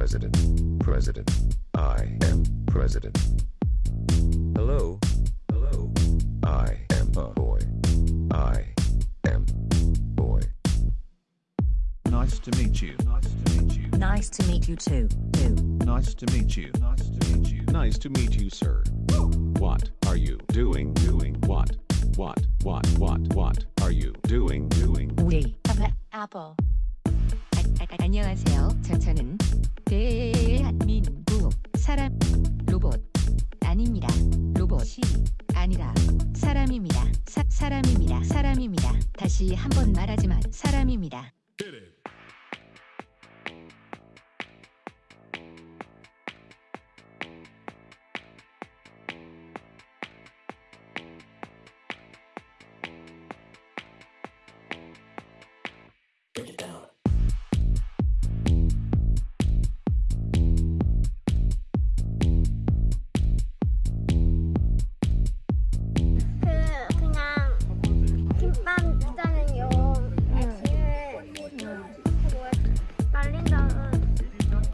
President, president. I am president. Hello, hello. I am a boy. I am boy. Nice to meet you. Nice to meet you. Nice to meet you too. Too. Nice to meet you. Nice to meet you. Nice to meet you, sir. What are you doing? Doing what? What? What? What? What are you doing? Doing? We. Have an apple. 아, 아, 안녕하세요. 저, 저는 대한민국 사람 로봇 아닙니다. 로봇이 아니라 사람입니다. 사, 사람입니다. 사람입니다. 다시 한번 말하지만 사람입니다.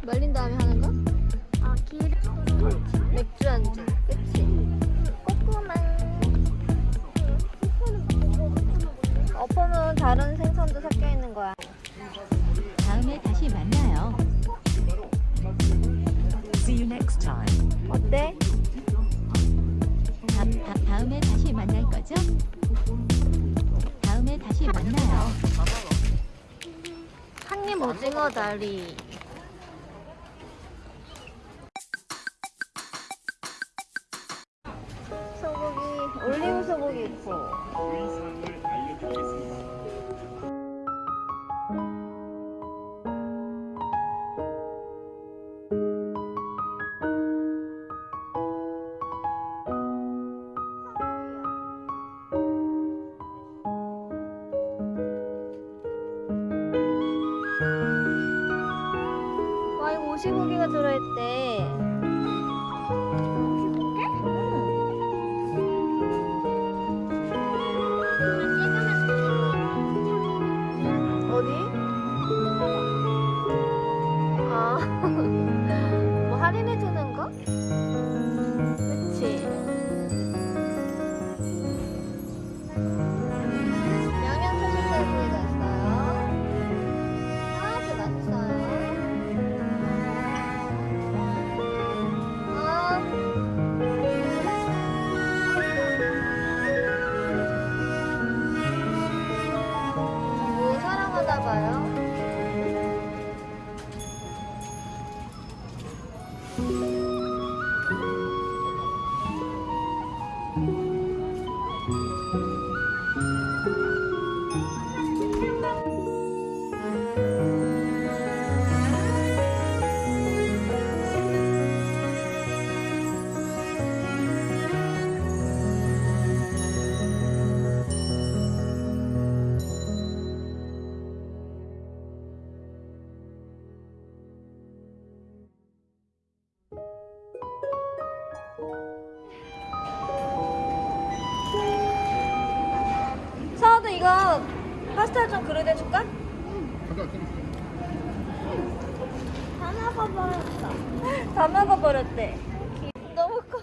말린 다음에 하는 거? 어 기름으로 맥주 안주. 그치? 꼬꼬만 어퍼는 다른 생선도 섞여 있는 거야. 다음에 다시 만나요. See you next time. 어때? 다, 다, 다음에 다시 만날 거죠? 다음에 다시 만나요. 한입 오징어 다리. 오시고기가 들어있대. 서아 파스타 좀 그릇 해줄까? 다 먹어버렸어. 다 먹어버렸대. 너무 커.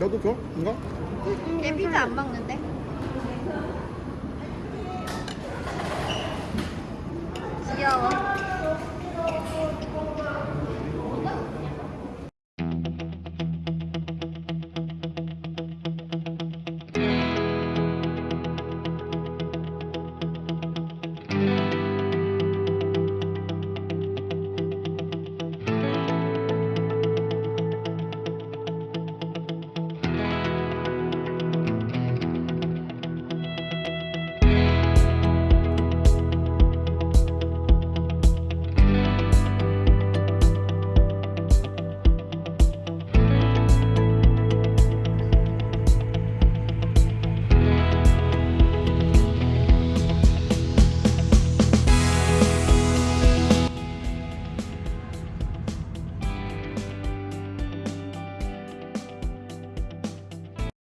나도 줘? 인가? 얘 피자 안 먹는데? 귀여워